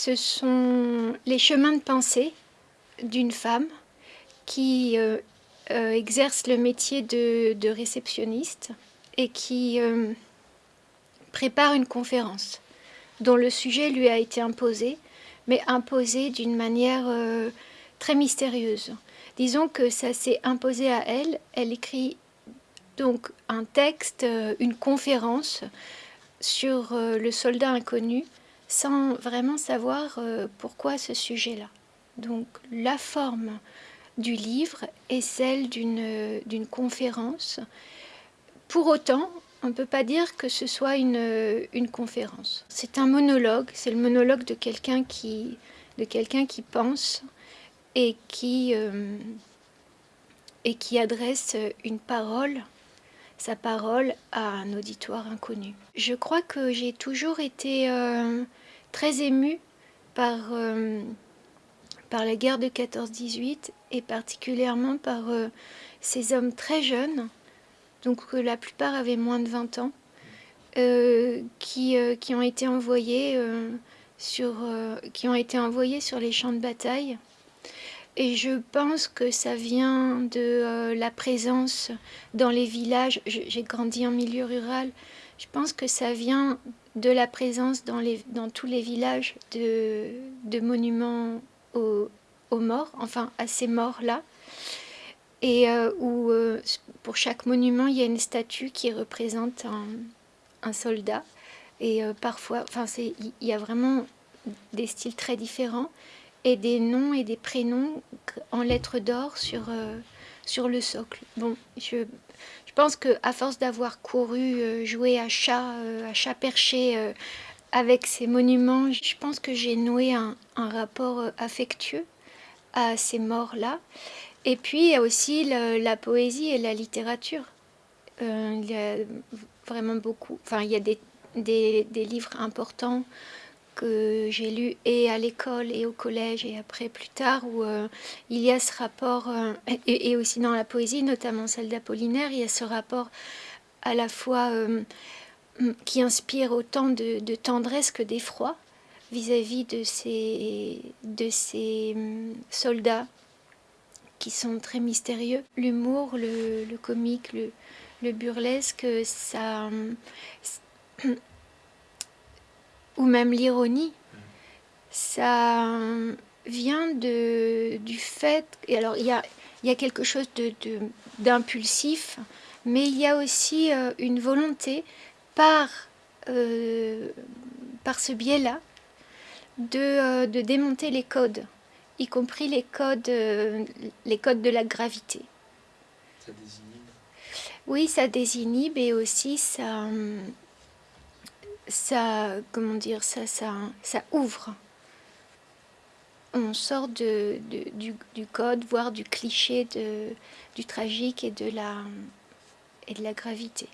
Ce sont les chemins de pensée d'une femme qui euh, euh, exerce le métier de, réceptionniste et qui euh, prépare une conférence dont le sujet lui a été imposé, mais imposé d'une manière très mystérieuse. Disons que ça s'est imposé à elle. Elle écrit donc un texte, une conférence sur le soldat inconnu, sans vraiment savoir pourquoi ce sujet-là. Donc la forme du livre est celle d'une conférence. Pour autant, on ne peut pas dire que ce soit une, une conférence. C'est un monologue, c'est le monologue de quelqu'un qui, qui pense et qui, euh, et qui adresse une parole, sa parole à un auditoire inconnu. Je crois que j'ai toujours été euh, très émue par... Euh, par la guerre de 14-18 et particulièrement par euh, ces hommes très jeunes, donc la plupart avaient moins de 20 ans, qui, qui, ont été envoyés sur, qui ont été envoyés sur les champs de bataille. Et je pense que ça vient de la présence dans les villages. J'ai grandi en milieu rural. Je pense que ça vient de la présence dans, tous les villages de, monuments aux, morts, enfin à ces morts-là, et euh, où euh, pour chaque monument, il y a une statue qui représente un, soldat. Et euh, parfois, il y a vraiment des styles très différents et des noms et des prénoms en lettres d'or sur, sur le socle. Bon, je, je pense que à force d'avoir couru, joué à chat, à chat perché, avec ces monuments, je pense que j'ai noué un, rapport euh, affectueux à ces morts-là. Et puis, il y a aussi la poésie et la littérature. Euh, il y a vraiment beaucoup, enfin, il y a des, des, livres importants que j'ai lus et à l'école et au collège et après plus tard où euh, il y a ce rapport, et, aussi dans la poésie, notamment celle d'Apollinaire, il y a ce rapport à la fois qui inspire autant de, tendresse que d'effroi vis-à-vis de ces, de ces hum, soldats qui sont très mystérieux. L'humour, le, comique, le, burlesque, ça, hum, ou même l'ironie, ça vient de, du fait... Et alors, il y a, y a quelque chose d'impulsif, de, mais il y a aussi euh, une volonté par, euh, par ce biais-là de, euh, de, démonter les codes, y compris les codes, les codes de la gravité. Ça désinhibe Oui, ça désinhibe et aussi ça, ça comment dire, ça, ça, ouvre. On sort de, du, code, voire du cliché du tragique et de la gravité.